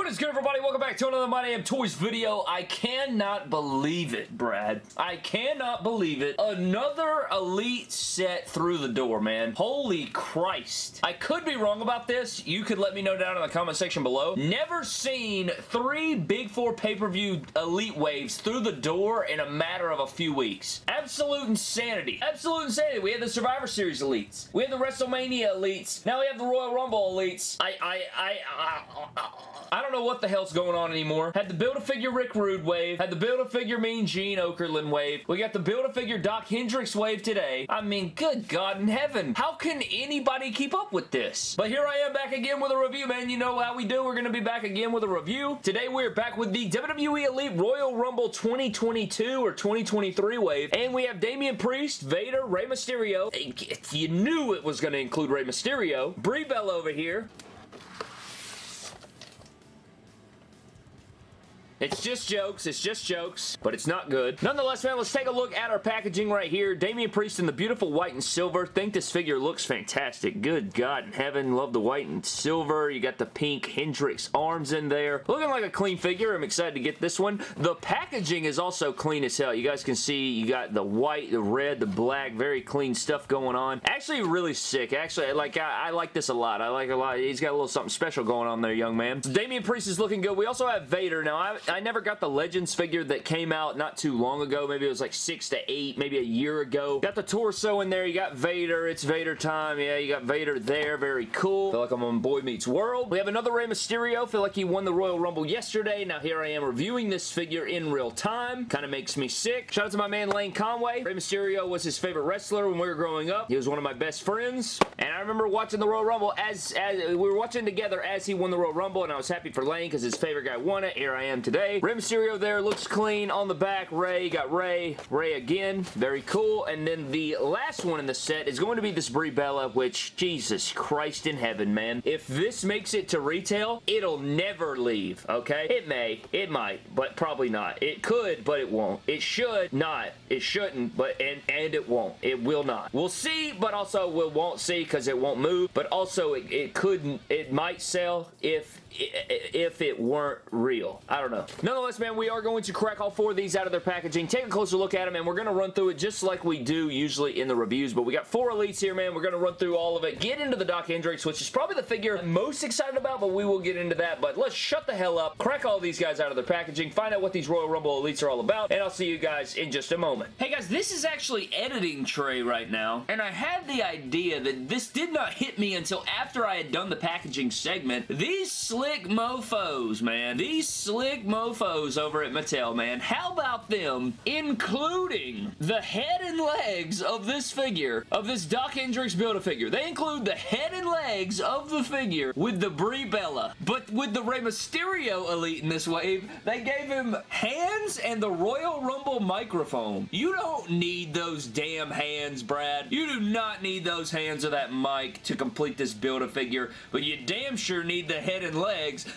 What is good, everybody? Welcome back to another My Damn Toys video. I cannot believe it, Brad. I cannot believe it. Another Elite set through the door, man. Holy Christ. I could be wrong about this. You could let me know down in the comment section below. Never seen three Big Four pay-per-view Elite waves through the door in a matter of a few weeks. Absolute insanity. Absolute insanity. We had the Survivor Series Elites. We had the WrestleMania Elites. Now we have the Royal Rumble Elites. I, I, I, I, I, I don't know what the hell's going on anymore. Had the Build-A-Figure Rick Rude wave. Had the Build-A-Figure Mean Gene Okerlund wave. We got the Build-A-Figure Doc Hendrix wave today. I mean, good God in heaven. How can anybody keep up with this? But here I am back again with a review, man. You know how we do. We're going to be back again with a review. Today we're back with the WWE Elite Royal Rumble 2022 or 2023 wave. And we have Damian Priest, Vader, Rey Mysterio. You knew it was going to include Rey Mysterio. Brie Bella over here. It's just jokes. It's just jokes, but it's not good. Nonetheless, man, let's take a look at our packaging right here. Damian Priest in the beautiful white and silver. Think this figure looks fantastic. Good God in heaven. Love the white and silver. You got the pink Hendrix arms in there. Looking like a clean figure. I'm excited to get this one. The packaging is also clean as hell. You guys can see you got the white, the red, the black. Very clean stuff going on. Actually, really sick. Actually, like I, I like this a lot. I like a lot. He's got a little something special going on there, young man. So Damian Priest is looking good. We also have Vader. Now, I, I never got the Legends figure that came out not too long ago. Maybe it was like six to eight, maybe a year ago. Got the torso in there. You got Vader. It's Vader time. Yeah, you got Vader there. Very cool. Feel like I'm on Boy Meets World. We have another Rey Mysterio. Feel like he won the Royal Rumble yesterday. Now here I am reviewing this figure in real time. Kind of makes me sick. Shout out to my man Lane Conway. Rey Mysterio was his favorite wrestler when we were growing up. He was one of my best friends. And I remember watching the Royal Rumble as, as we were watching together as he won the Royal Rumble and I was happy for Lane because his favorite guy won it. Here I am today. Rey Mysterio there looks clean. On the back, Ray, Got Ray, Ray again. Very cool. And then the last one in the set is going to be this Brie Bella, which, Jesus Christ in heaven, man. If this makes it to retail, it'll never leave, okay? It may. It might, but probably not. It could, but it won't. It should not. It shouldn't, but and, and it won't. It will not. We'll see, but also we won't see because it won't move, but also it, it couldn't, it might sell if if it weren't real. I don't know. Nonetheless, man, we are going to crack all four of these out of their packaging, take a closer look at them, and we're going to run through it just like we do usually in the reviews, but we got four elites here, man. We're going to run through all of it, get into the Doc Hendrix, which is probably the figure I'm most excited about, but we will get into that, but let's shut the hell up, crack all these guys out of their packaging, find out what these Royal Rumble elites are all about, and I'll see you guys in just a moment. Hey guys, this is actually editing tray right now, and I had the idea that this did not hit me until after I had done the packaging segment. These slick mofos, man. These slick mofos over at Mattel, man. How about them including the head and legs of this figure, of this Doc Hendrix Build-A-Figure. They include the head and legs of the figure with the Brie Bella. But with the Rey Mysterio Elite in this wave, they gave him hands and the Royal Rumble microphone. You don't need those damn hands, Brad. You do not need those hands or that mic to complete this Build-A-Figure, but you damn sure need the head and legs.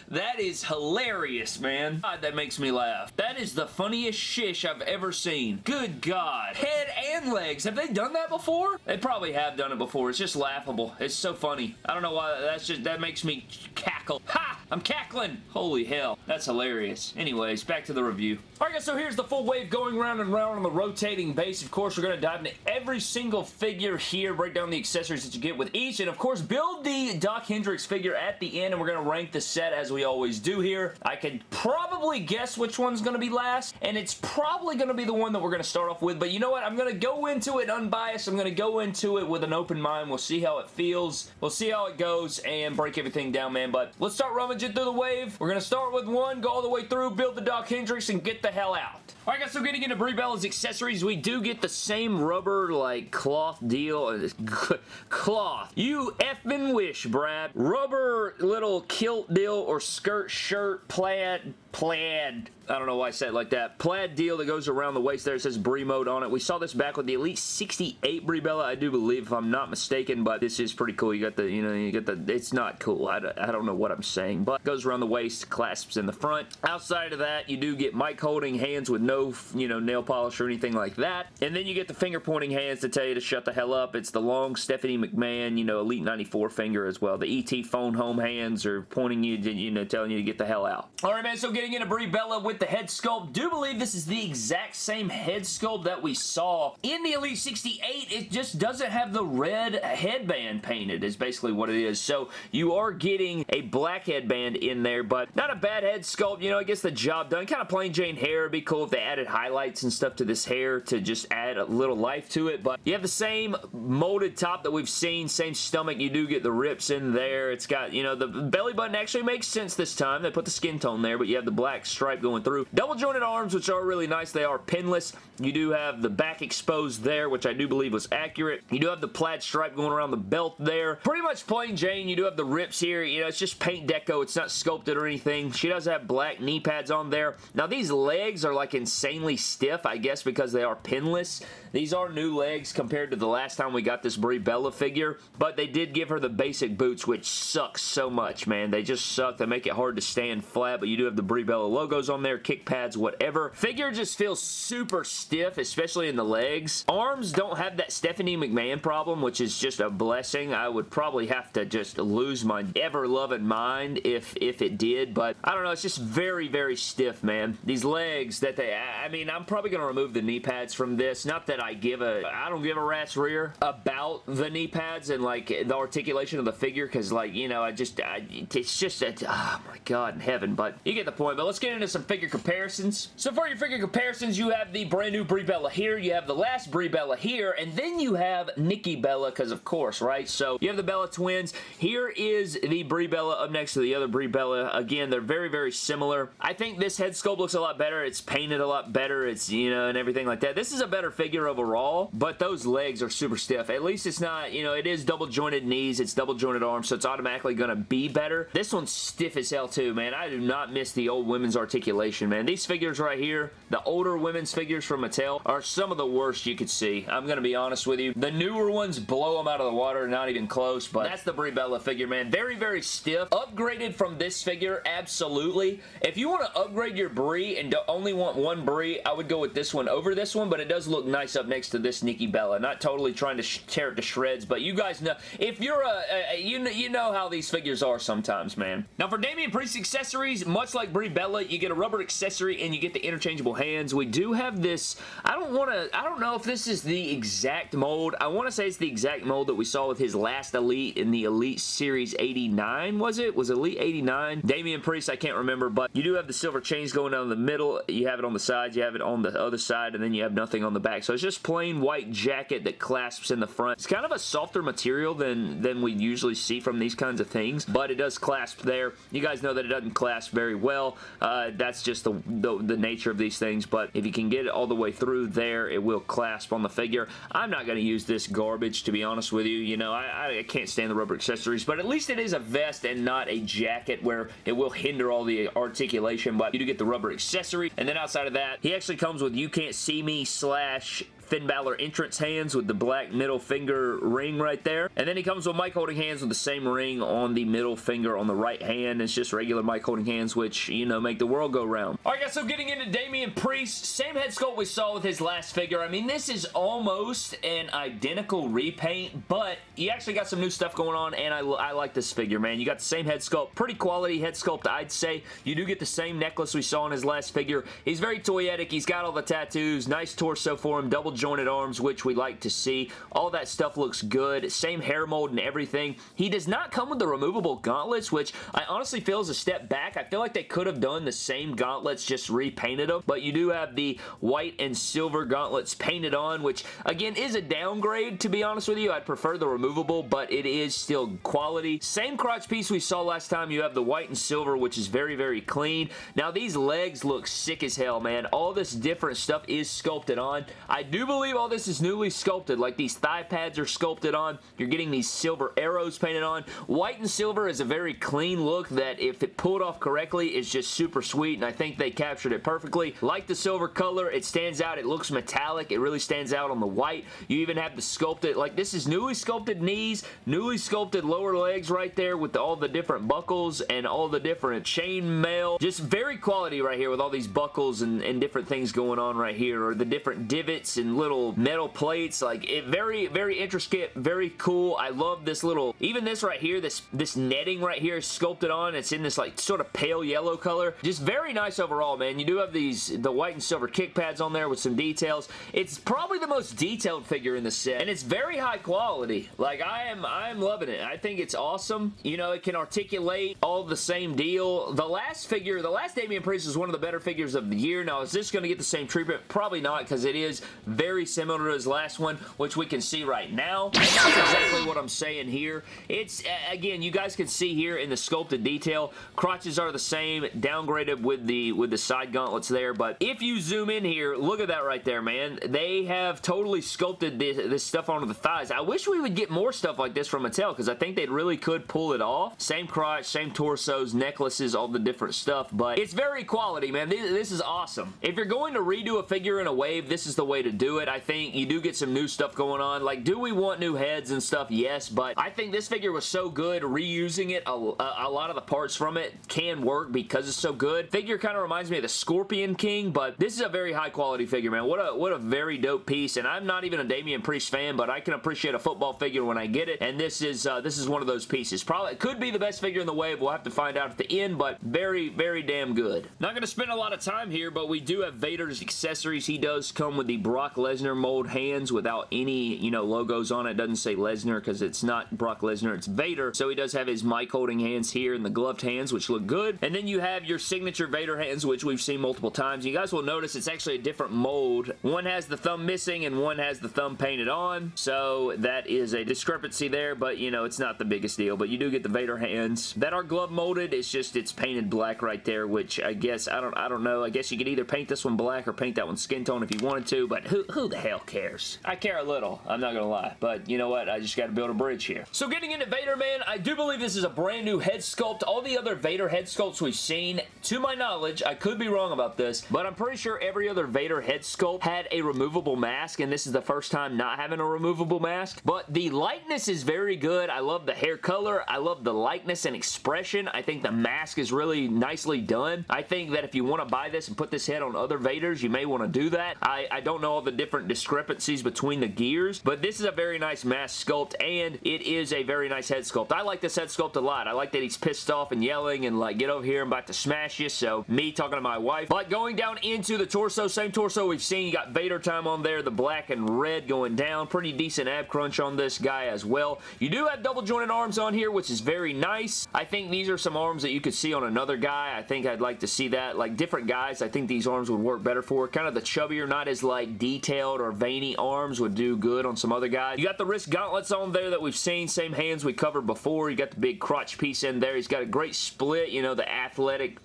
That is hilarious, man. God, that makes me laugh. That is the funniest shish I've ever seen. Good God. Head and legs. Have they done that before? They probably have done it before. It's just laughable. It's so funny. I don't know why. That's just, that makes me cackle. Ha! I'm cackling. Holy hell. That's hilarious. Anyways, back to the review. Alright guys, so here's the full wave going round and round on the rotating base. Of course, we're going to dive into every single figure here, break down the accessories that you get with each, and of course, build the Doc Hendrix figure at the end, and we're going to rank the set as we always do here. I can probably guess which one's going to be last, and it's probably going to be the one that we're going to start off with, but you know what? I'm going to go into it unbiased. I'm going to go into it with an open mind. We'll see how it feels. We'll see how it goes, and break everything down, man, but let's start rummaging through the wave. We're going to start with one, go all the way through, build the Doc Hendrix, and get the hell out. Alright guys, so getting into Brie Bella's accessories, we do get the same rubber, like, cloth deal. cloth. You effing wish, Brad. Rubber little kilt deal or skirt, shirt, plaid, plaid I don't know why I said it like that. Plaid deal that goes around the waist there. It says Brie mode on it. We saw this back with the Elite 68 Brie Bella, I do believe, if I'm not mistaken, but this is pretty cool. You got the, you know, you get the, it's not cool. I, I don't know what I'm saying, but goes around the waist, clasps in the front. Outside of that, you do get mic holding hands with no, you know, nail polish or anything like that. And then you get the finger pointing hands to tell you to shut the hell up. It's the long Stephanie McMahon, you know, Elite 94 finger as well. The ET phone home hands are pointing you, to, you know, telling you to get the hell out. All right, man, so getting into Brie Bella with the head sculpt. Do believe this is the exact same head sculpt that we saw in the Elite 68. It just doesn't have the red headband painted is basically what it is. So you are getting a black headband in there, but not a bad head sculpt. You know, it gets the job done. Kind of plain Jane hair. It'd be cool if they added highlights and stuff to this hair to just add a little life to it, but you have the same molded top that we've seen, same stomach. You do get the rips in there. It's got, you know, the belly button actually makes sense this time. They put the skin tone there, but you have the black stripe going through. Double jointed arms, which are really nice. They are pinless. You do have the back exposed there, which I do believe was accurate. You do have the plaid stripe going around the belt there. Pretty much plain Jane. You do have the rips here. You know, it's just paint deco. It's not sculpted or anything. She does have black knee pads on there. Now, these legs are like insanely stiff, I guess, because they are pinless. These are new legs compared to the last time we got this Brie Bella figure, but they did give her the basic boots, which sucks so much, man. They just suck. They make it hard to stand flat, but you do have the Brie Bella logos on there, kick pads, whatever. Figure just feels super stiff, especially in the legs. Arms don't have that Stephanie McMahon problem, which is just a blessing. I would probably have to just lose my ever-loving mind if, if it did, but I don't know. It's just very, very stiff, man. These legs that they... I mean, I'm probably going to remove the knee pads from this. Not that I give a... I don't give a rat's rear about the knee pads and, like, the articulation of the figure, because, like, you know, I just... I, it's just... A, oh, ah, my God in heaven, but you get the point. But let's get into some figure comparisons. So for your figure comparisons, you have the brand new Brie Bella here, you have the last Brie Bella here, and then you have Nikki Bella, because of course, right? So you have the Bella twins. Here is the Brie Bella up next to the other Brie Bella. Again, they're very, very similar. I think this head sculpt looks a lot better. It's painted a lot better. It's, you know, and everything like that. This is a better figure overall, but those legs are super stiff. At least it's not, you know, it is double jointed knees. It's double jointed arms, so it's automatically going to be better. This one's stiff as hell too, man. I do not miss the old women's articulation, man. These figures right here, the older women's figures from Mattel, are some of the worst you could see. I'm going to be honest with you. The newer ones blow them out of the water, not even close, but that's the Brie Bella figure, man. Very, very stiff. Upgraded from this figure, absolutely. If you want to upgrade your Brie and only want one Brie, I would go with this one over this one, but it does look nice up next to this Nikki Bella. Not totally trying to tear it to shreds, but you guys know, if you're a, a you, know, you know how these figures are sometimes, man. Now, for Damian Priest accessories, much like Brie Bella, you get a rubber accessory and you get the interchangeable hands. We do have this, I don't want to, I don't know if this is the exact mold. I want to say it's the exact mold that we saw with his last Elite in the Elite Series 89, was it? Was Elite 89? Damian Priest, I can't remember, but you do have the silver chains going down the middle. You have it on the sides, you have it on the other side, and then you have nothing on the back. So it's just plain white jacket that clasps in the front. It's kind of a softer material than, than we usually see from these kinds of things, but it does clasp there. You guys know that it doesn't clasp very well. Uh, that's just the, the, the nature of these things, but if you can get it all the way through there, it will clasp on the figure. I'm not going to use this garbage, to be honest with you. You know, I, I can't stand the rubber accessories, but at least it is a vest and not a jacket where it will hinder all the articulation, but you do get the rubber accessory. And then outside of that, he actually comes with You Can't See Me slash Finn Balor entrance hands with the black middle finger ring right there. And then he comes with mic holding hands with the same ring on the middle finger on the right hand. It's just regular mic holding hands, which, you know, make the world go round. Alright guys, so getting into Damian Priest, same head sculpt we saw with his last figure. I mean, this is almost an identical repaint, but you actually got some new stuff going on, and I, I like this figure, man. You got the same head sculpt, pretty quality head sculpt, I'd say. You do get the same necklace we saw in his last figure. He's very toyetic. He's got all the tattoos. Nice torso for him. Double jointed arms, which we like to see. All that stuff looks good. Same hair mold and everything. He does not come with the removable gauntlets, which I honestly feel is a step back. I feel like they could have done the same gauntlets, just repainted them, but you do have the white and silver gauntlets painted on, which again is a downgrade, to be honest with you. I'd prefer the removable, but it is still quality. Same crotch piece we saw last time. You have the white and silver, which is very, very clean. Now, these legs look sick as hell, man. All this different stuff is sculpted on. I do do believe all this is newly sculpted. Like these thigh pads are sculpted on. You're getting these silver arrows painted on. White and silver is a very clean look that if it pulled off correctly is just super sweet and I think they captured it perfectly. Like the silver color, it stands out. It looks metallic. It really stands out on the white. You even have the sculpted, like this is newly sculpted knees, newly sculpted lower legs right there with all the different buckles and all the different chain mail. Just very quality right here with all these buckles and, and different things going on right here or the different divots and little metal plates. Like it very, very intricate, very cool. I love this little, even this right here, this, this netting right here is sculpted on. It's in this like sort of pale yellow color. Just very nice overall, man. You do have these, the white and silver kick pads on there with some details. It's probably the most detailed figure in the set and it's very high quality. Like I am, I am loving it. I think it's awesome. You know, it can articulate all the same deal. The last figure, the last Damian Priest is one of the better figures of the year. Now, is this going to get the same treatment? Probably not because it is very similar to his last one, which we can see right now. That's exactly what I'm saying here. It's, again, you guys can see here in the sculpted detail, crotches are the same, downgraded with the with the side gauntlets there, but if you zoom in here, look at that right there, man. They have totally sculpted this, this stuff onto the thighs. I wish we would get more stuff like this from Mattel because I think they really could pull it off. Same crotch, same torsos, necklaces, all the different stuff, but it's very quality, man. This, this is awesome. If you're going to redo a figure in a wave, this is the way to do it. I think you do get some new stuff going on. Like, do we want new heads and stuff? Yes, but I think this figure was so good. Reusing it, a, a, a lot of the parts from it can work because it's so good. Figure kind of reminds me of the Scorpion King, but this is a very high quality figure, man. What a, what a very dope piece, and I'm not even a Damian Priest fan, but I can appreciate a football figure when I get it, and this is uh, this is one of those pieces. Probably could be the best figure in the wave. We'll have to find out at the end, but very, very damn good. Not going to spend a lot of time here, but we do have Vader's accessories. He does come with the Brock Lesnar mold hands without any, you know, logos on it. doesn't say Lesnar because it's not Brock Lesnar, it's Vader. So he does have his mic holding hands here and the gloved hands, which look good. And then you have your signature Vader hands, which we've seen multiple times. You guys will notice it's actually a different mold. One has the thumb missing and one has the thumb painted on. So that is a discrepancy there, but you know, it's not the biggest deal. But you do get the Vader hands that are glove molded. It's just, it's painted black right there, which I guess, I don't, I don't know. I guess you could either paint this one black or paint that one skin tone if you wanted to, but who, who the hell cares? I care a little. I'm not gonna lie. But you know what? I just got to build a bridge here. So getting into Vader, man, I do believe this is a brand new head sculpt. All the other Vader head sculpts we've seen, to my knowledge, I could be wrong about this, but I'm pretty sure every other Vader head sculpt had a removable mask, and this is the first time not having a removable mask. But the likeness is very good. I love the hair color. I love the likeness and expression. I think the mask is really nicely done. I think that if you want to buy this and put this head on other Vaders, you may want to do that. I, I don't know all the different discrepancies between the gears, but this is a very nice mask sculpt, and it is a very nice head sculpt. I like this head sculpt a lot. I like that he's pissed off and yelling and like, get over here, I'm about to smash you, so me talking to my wife. But going down into the torso, same torso we've seen, you got Vader time on there, the black and red going down. Pretty decent ab crunch on this guy as well. You do have double jointed arms on here, which is very nice. I think these are some arms that you could see on another guy. I think I'd like to see that. Like different guys, I think these arms would work better for. Kind of the chubbier, not as like detailed or veiny arms would do good on some other guys. You got the wrist gauntlets on there that we've seen. Same hands we covered before. You got the big crotch piece in there. He's got a great split. You know, the athletic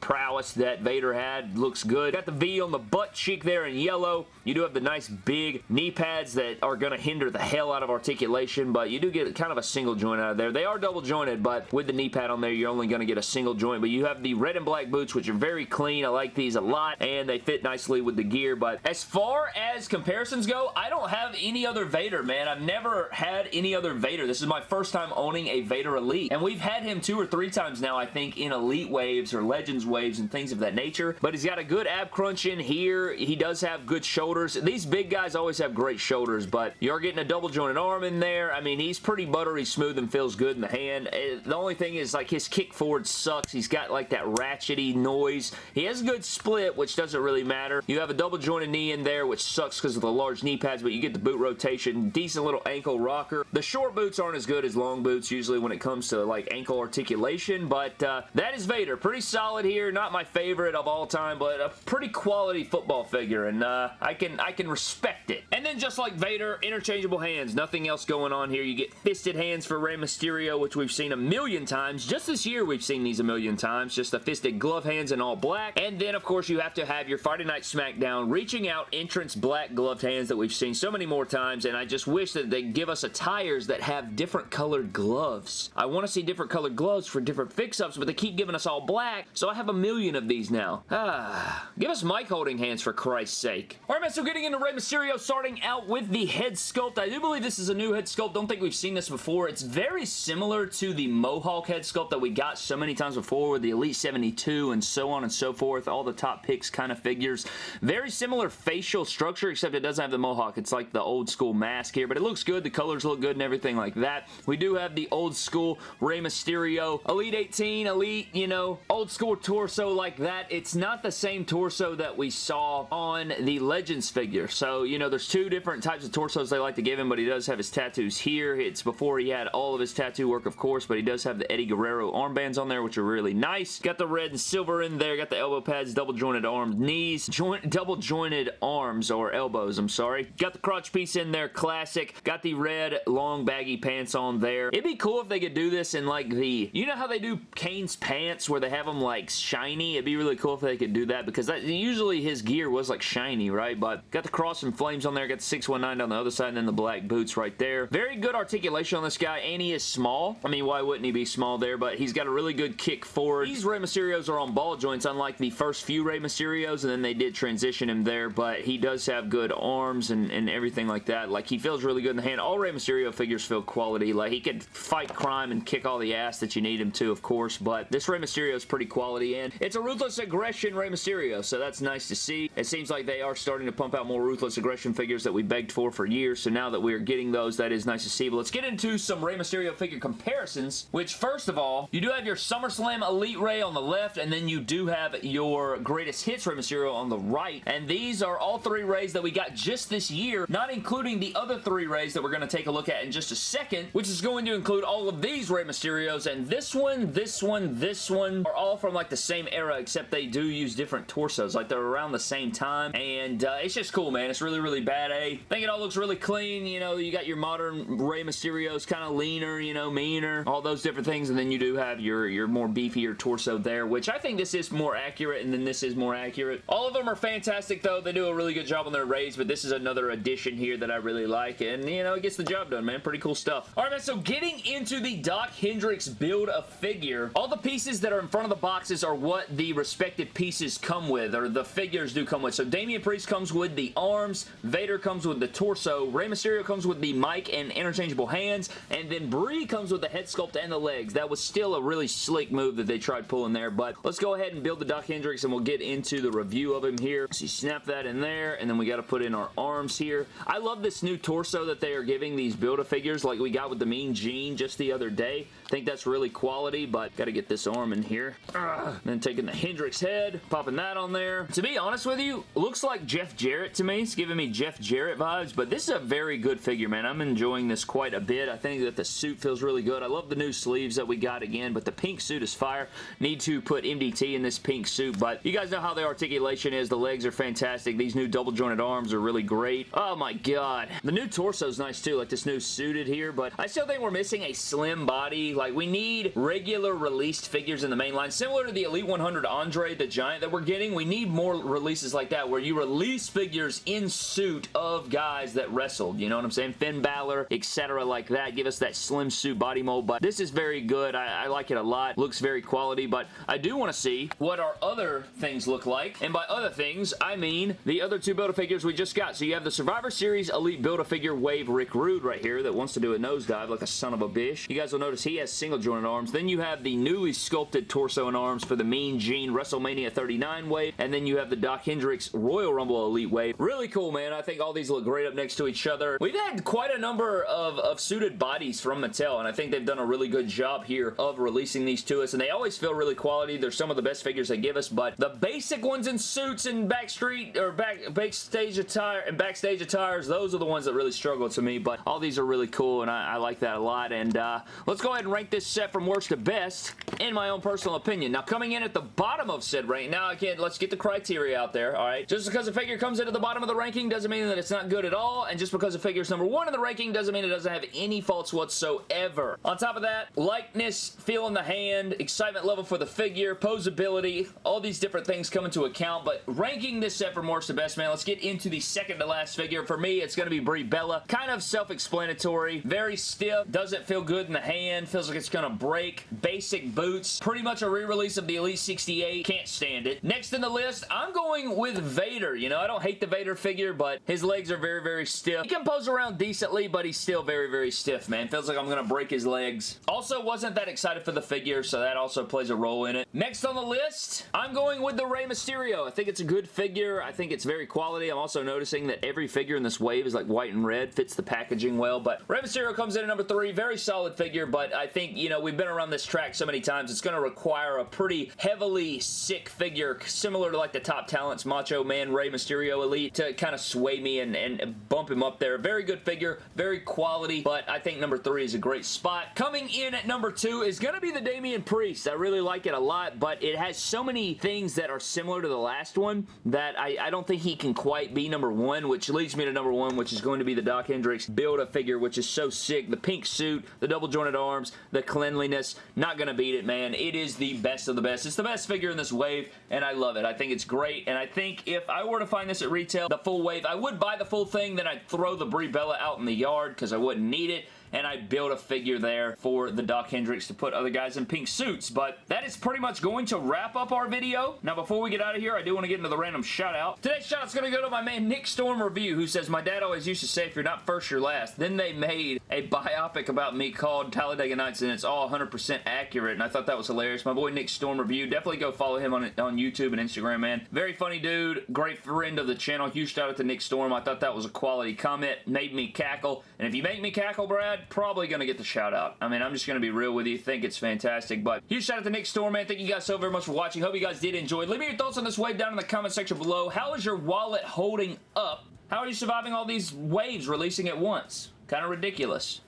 prowess that Vader had looks good. Got the V on the butt cheek there in yellow. You do have the nice big knee pads that are going to hinder the hell out of articulation, but you do get kind of a single joint out of there. They are double jointed, but with the knee pad on there, you're only going to get a single joint, but you have the red and black boots, which are very clean. I like these a lot, and they fit nicely with the gear, but as far as comparisons go, I don't have any other Vader, man. I've never had any other Vader. This is my first time owning a Vader Elite, and we've had him two or three times now, I think, in Elite waves or Legends waves and things of that nature, but he's got a good ab crunch in here. He does have good shoulders. These big guys always have great shoulders, but you're getting a double jointed arm in there. I mean, he's pretty buttery smooth and feels good in the hand. Eh, the only thing is, like, his kick forward sucks. He's got, like, that ratchety noise. He has a good split, which doesn't really matter. You have a double jointed knee in there, which sucks because of the large knee pads, but you get the boot rotation. Decent little ankle rocker. The short boots aren't as good as long boots usually when it comes to, like, ankle articulation, but uh, that is Vader. Pretty solid here. Not my favorite of all time, but a pretty quality football figure, and uh, I can I can respect it. And then just like Vader, interchangeable hands. Nothing else going on here. You get fisted hands for Rey Mysterio, which we've seen a million times. Just this year, we've seen these a million times. Just the fisted glove hands in all black. And then, of course, you have to have your Friday Night SmackDown reaching out entrance black gloved hands that we've seen so many more times, and I just wish that they give us attires that have different colored gloves. I want to see different colored gloves for different fix-ups, but they keep giving us all black, so I have a million of these now. Ah, give us mic holding hands for Christ's sake. All right, man, so getting into Rey Mysterio, starting out with the head sculpt. I do believe this is a new head sculpt. Don't think we've seen this before. It's very similar to the Mohawk head sculpt that we got so many times before with the Elite 72 and so on and so forth. All the top picks kind of figures. Very similar facial structure, except it doesn't have the Mohawk. It's like the old school mask here, but it looks good. The colors look good and everything like that. We do have the old school Rey Mysterio Elite 18, Elite, you know, old school torso like that. It's not the same torso that we saw on the Legends figure. So, you know, there's two different types of torsos they like to give him, but he does have his tattoos here. It's before he had all of his tattoo work, of course, but he does have the Eddie Guerrero armbands on there, which are really nice. Got the red and silver in there. Got the elbow pads, double jointed arms, knees, joint, double jointed arms, or elbows, I'm sorry. Got the crotch piece in there, classic. Got the red long baggy pants on there. It'd be cool if they could do this in like the, you know how they do Kane's pants where they have them like shiny? It'd be really cool if they could do that because that, usually his gear was like shiny, right? But got the cross and flames on there, got the 619 on the other side, and then the black boots right there. Very good articulation on this guy, and he is small. I mean, why wouldn't he be small there? But he's got a really good kick forward. These Rey Mysterios are on ball joints, unlike the first few Rey Mysterios, and then they did transition him there, but he does have good arms and, and everything like that. Like, he feels really good in the hand. All Rey Mysterio figures feel quality. Like, he could fight crime and kick all the ass that you need him to, of course, but this Rey Mysterio is pretty quality, and it's a Ruthless Aggression Rey Mysterio, so that's nice to see. It seems like they are starting to pump out more Ruthless Aggression figures that we begged for for years, so now that we're getting those, that is nice to see. But let's get into some Rey Mysterio figure comparisons, which first of all, you do have your SummerSlam Elite Rey on the left, and then you do have your Greatest Hits Rey Mysterio on the right, and these are all three That we got just this year, not including the other three Reys that we're going to take a look at in just a second, which is going to include all of these Rey Mysterios, and this one, this one, this one are all from like the same era, except they do use different torsos, like they're around the same time, and uh, it's just cool, man. It's really, really bad, eh? I think it all looks really clean, you know, you got your modern Rey Mysterios, kind of leaner, you know, meaner, all those different things, and then you do have your, your more beefier torso there, which I think this is more accurate, and then this is more accurate. All of them are fantastic, though. They do a really good job on their Reys, but this is another addition here that I really like, and, you know, it gets the job done, man. Pretty cool stuff. All right, man, so getting into the Doc Hendrix build a figure, all the pieces that are in front of the boxes are what the respective pieces come with, or the figures do come with. So Damian Priest comes with the arms, Vader comes with the torso, Rey Mysterio comes with the mic and interchangeable hands, and then Brie comes with the head sculpt and the legs. That was still a really slick move that they tried pulling there, but let's go ahead and build the Doc Hendrix and we'll get into the review of him here. So you snap that in there, and then we got to put in our arms here. I love this new torso that they are giving these Build-A-Figures like we got with the Mean Gene just the other day. I think that's really quality, but got to get this arm in here. Ugh. Then taking the Hendrix head, popping that on there. To be honest with you, looks like Jeff Jarrett to me. It's giving me Jeff Jarrett vibes, but this is a very good figure, man. I'm enjoying this quite a bit. I think that the suit feels really good. I love the new sleeves that we got again, but the pink suit is fire. Need to put MDT in this pink suit, but you guys know how the articulation is. The legs are fantastic. These new double jointed arms are really great. Oh my god. The new torso is nice too, like this new suited here, but I still think we're missing a slim body. Like, we need regular released figures in the main line, similar to the Elite 100 Andre the Giant that we're getting. We need more releases like that, where you release figures in suit of guys that wrestled. You know what I'm saying? Finn Balor, etc. like that. Give us that slim suit body mold, but this is very good. I, I like it a lot. Looks very quality, but I do want to see what our other things look like, and by other things, I mean the other two Build-A-Figures we just got. So you have the Survivor Series Elite Build-A-Figure Wave Rick Rude right here that wants to do a nosedive like a son of a bitch. You guys will notice he has single jointed arms. Then you have the newly sculpted torso and arms for the Mean Gene WrestleMania 39 wave, and then you have the Doc Hendrix Royal Rumble Elite wave. Really cool, man. I think all these look great up next to each other. We've had quite a number of, of suited bodies from Mattel, and I think they've done a really good job here of releasing these to us, and they always feel really quality. They're some of the best figures they give us, but the basic ones in suits and backstreet or back, back backstage attire and backstage attires, those are the ones that really struggle to me, but all these are really cool, and I, I like that a lot, and uh, let's go ahead and rank this set from worst to best, in my own personal opinion. Now, coming in at the bottom of said rank, now again, let's get the criteria out there, alright? Just because a figure comes into the bottom of the ranking doesn't mean that it's not good at all, and just because a figure is number one in the ranking doesn't mean it doesn't have any faults whatsoever. On top of that, likeness, feel in the hand, excitement level for the figure, posability, all these different things come into account, but ranking this set from worst to best, man, let's get get into the second to last figure. For me, it's going to be Brie Bella. Kind of self-explanatory. Very stiff. Doesn't feel good in the hand. Feels like it's going to break. Basic boots. Pretty much a re-release of the Elite 68. Can't stand it. Next in the list, I'm going with Vader. You know, I don't hate the Vader figure, but his legs are very, very stiff. He can pose around decently, but he's still very, very stiff, man. Feels like I'm going to break his legs. Also, wasn't that excited for the figure, so that also plays a role in it. Next on the list, I'm going with the Rey Mysterio. I think it's a good figure. I think it's very quality. I'm also noticing that every figure in this wave is like white and red. Fits the packaging well, but Rey Mysterio comes in at number three. Very solid figure, but I think, you know, we've been around this track so many times, it's going to require a pretty heavily sick figure, similar to like the top talents, Macho Man, Rey Mysterio Elite, to kind of sway me and, and bump him up there. Very good figure, very quality, but I think number three is a great spot. Coming in at number two is going to be the Damian Priest. I really like it a lot, but it has so many things that are similar to the last one that I, I don't think he can quite be number one, which leads me to number one, which is going to be the Doc Hendrix Build-A-Figure, which is so sick. The pink suit, the double jointed arms, the cleanliness, not going to beat it, man. It is the best of the best. It's the best figure in this wave, and I love it. I think it's great, and I think if I were to find this at retail, the full wave, I would buy the full thing, then I'd throw the Brie Bella out in the yard because I wouldn't need it and I built a figure there for the Doc Hendrix to put other guys in pink suits, but that is pretty much going to wrap up our video. Now, before we get out of here, I do want to get into the random shout-out. Today's shout-out's going to go to my man Nick Storm Review, who says, My dad always used to say, if you're not first, you're last. Then they made a biopic about me called Talladega Nights, and it's all 100% accurate, and I thought that was hilarious. My boy Nick Storm Review, definitely go follow him on, on YouTube and Instagram, man. Very funny dude, great friend of the channel. Huge shout out to Nick Storm. I thought that was a quality comment. Made me cackle, and if you make me cackle, Brad, probably going to get the shout out. I mean, I'm just going to be real with you. Think it's fantastic. But huge shout out to Nick Storm, man. Thank you guys so very much for watching. Hope you guys did enjoy. Leave me your thoughts on this wave down in the comment section below. How is your wallet holding up? How are you surviving all these waves releasing at once? Kind of ridiculous.